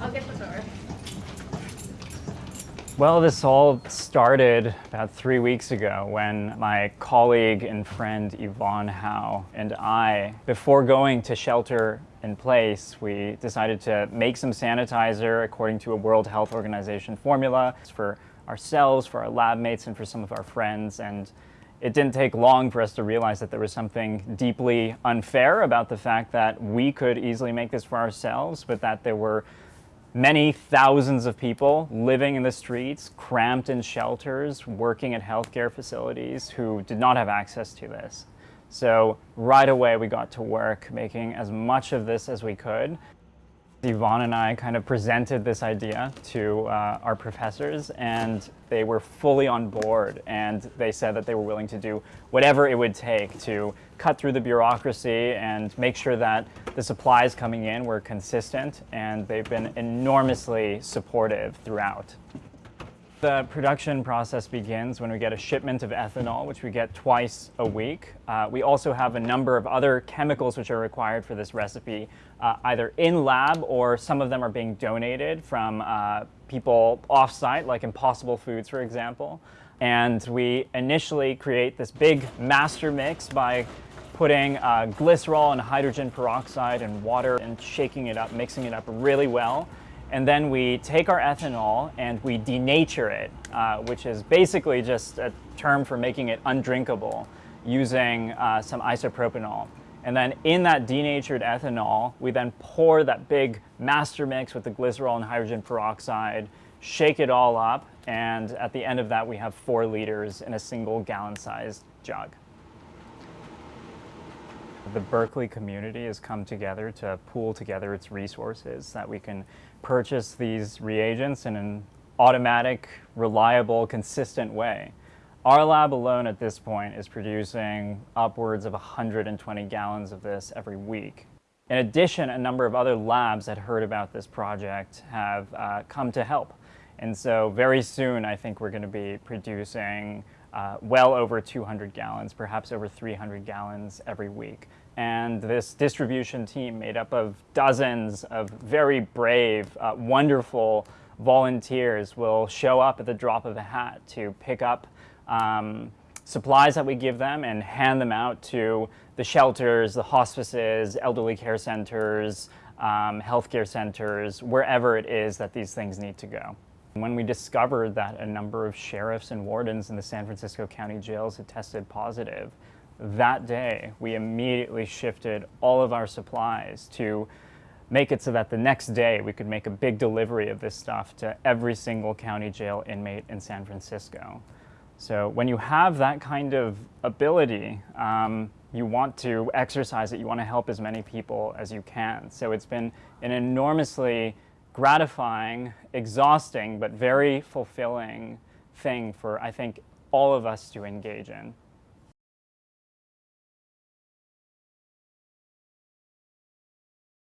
I'll get the door. Well, this all started about three weeks ago when my colleague and friend Yvonne Howe and I, before going to shelter in place, we decided to make some sanitizer according to a World Health Organization formula for ourselves, for our lab mates, and for some of our friends. And it didn't take long for us to realize that there was something deeply unfair about the fact that we could easily make this for ourselves, but that there were many thousands of people living in the streets, cramped in shelters, working at healthcare facilities who did not have access to this. So right away we got to work making as much of this as we could. Yvonne and I kind of presented this idea to uh, our professors and they were fully on board and they said that they were willing to do whatever it would take to cut through the bureaucracy and make sure that the supplies coming in were consistent and they've been enormously supportive throughout. The production process begins when we get a shipment of ethanol, which we get twice a week. Uh, we also have a number of other chemicals which are required for this recipe, uh, either in lab or some of them are being donated from uh, people off-site, like Impossible Foods, for example. And we initially create this big master mix by putting uh, glycerol and hydrogen peroxide and water and shaking it up, mixing it up really well and then we take our ethanol and we denature it, uh, which is basically just a term for making it undrinkable using uh, some isopropanol. And then in that denatured ethanol, we then pour that big master mix with the glycerol and hydrogen peroxide, shake it all up, and at the end of that we have four liters in a single gallon-sized jug. The Berkeley community has come together to pool together its resources so that we can purchase these reagents in an automatic, reliable, consistent way. Our lab alone at this point is producing upwards of 120 gallons of this every week. In addition, a number of other labs that heard about this project have uh, come to help. And so very soon, I think we're going to be producing uh, well over 200 gallons, perhaps over 300 gallons every week. And this distribution team made up of dozens of very brave, uh, wonderful volunteers will show up at the drop of a hat to pick up um, supplies that we give them and hand them out to the shelters, the hospices, elderly care centers, um, healthcare centers, wherever it is that these things need to go. When we discovered that a number of sheriffs and wardens in the San Francisco County jails had tested positive, that day we immediately shifted all of our supplies to make it so that the next day we could make a big delivery of this stuff to every single county jail inmate in San Francisco. So when you have that kind of ability, um, you want to exercise it, you want to help as many people as you can. So it's been an enormously gratifying, exhausting, but very fulfilling thing for, I think, all of us to engage in.